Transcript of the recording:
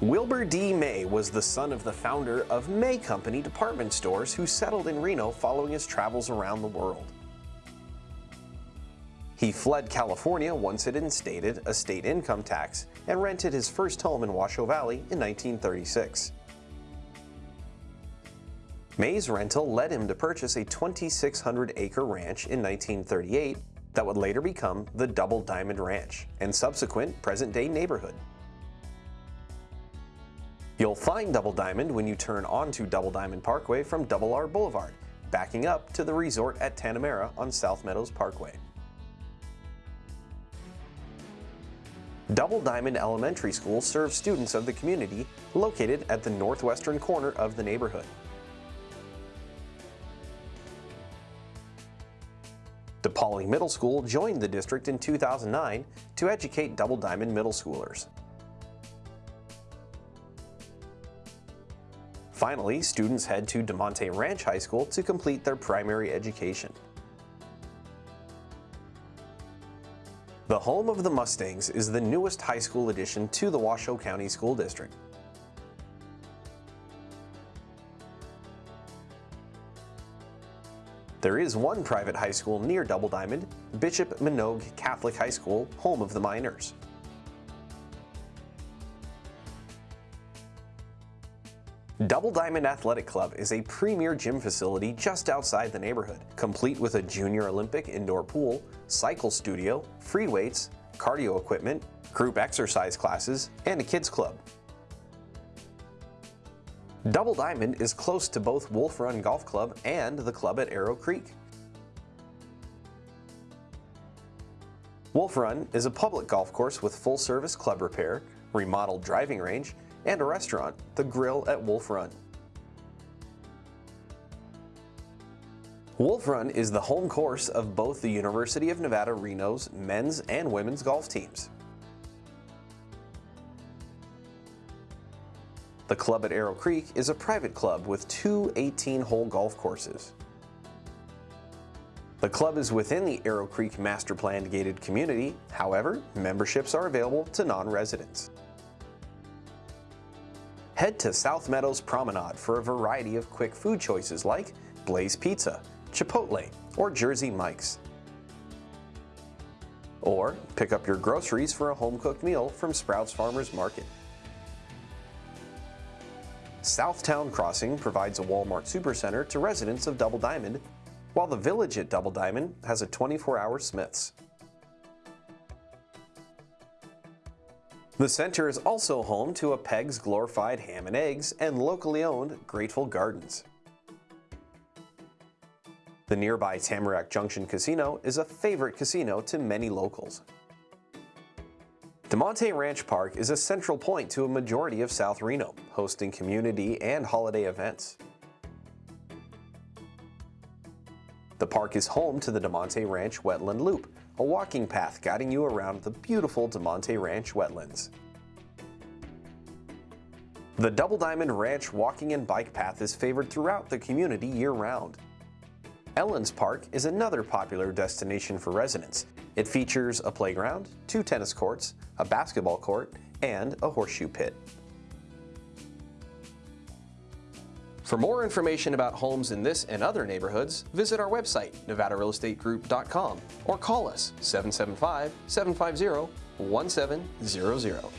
Wilbur D. May was the son of the founder of May Company department stores who settled in Reno following his travels around the world. He fled California once it instated a state income tax and rented his first home in Washoe Valley in 1936. May's rental led him to purchase a 2,600 acre ranch in 1938 that would later become the Double Diamond Ranch and subsequent present-day neighborhood. You'll find Double Diamond when you turn onto Double Diamond Parkway from Double R Boulevard, backing up to the resort at Tanamera on South Meadows Parkway. Double Diamond Elementary School serves students of the community located at the northwestern corner of the neighborhood. DePauling Middle School joined the district in 2009 to educate Double Diamond middle schoolers. Finally, students head to Damonte Ranch High School to complete their primary education. The home of the Mustangs is the newest high school addition to the Washoe County School District. There is one private high school near Double Diamond, Bishop Manogue Catholic High School, home of the Miners. Double Diamond Athletic Club is a premier gym facility just outside the neighborhood, complete with a junior Olympic indoor pool, cycle studio, free weights, cardio equipment, group exercise classes, and a kids club. Double Diamond is close to both Wolf Run Golf Club and the club at Arrow Creek. Wolf Run is a public golf course with full-service club repair, remodeled driving range, and a restaurant, The Grill at Wolf Run. Wolf Run is the home course of both the University of Nevada Reno's men's and women's golf teams. The club at Arrow Creek is a private club with two 18-hole golf courses. The club is within the Arrow Creek Master Plan gated community, however, memberships are available to non-residents. Head to South Meadows Promenade for a variety of quick food choices like Blaze Pizza, Chipotle, or Jersey Mike's. Or pick up your groceries for a home-cooked meal from Sprouts Farmers Market. Southtown Crossing provides a Walmart Supercenter to residents of Double Diamond, while the Village at Double Diamond has a 24-hour Smith's. The center is also home to a Peg's Glorified Ham and Eggs and locally owned Grateful Gardens. The nearby Tamarack Junction Casino is a favorite casino to many locals. Damonte Ranch Park is a central point to a majority of South Reno, hosting community and holiday events. The park is home to the Damonte Ranch Wetland Loop, a walking path guiding you around the beautiful Damonte Ranch wetlands. The Double Diamond Ranch walking and bike path is favored throughout the community year-round. Ellens Park is another popular destination for residents. It features a playground, two tennis courts, a basketball court, and a horseshoe pit. For more information about homes in this and other neighborhoods, visit our website, nevadarealestategroup.com, or call us 775-750-1700.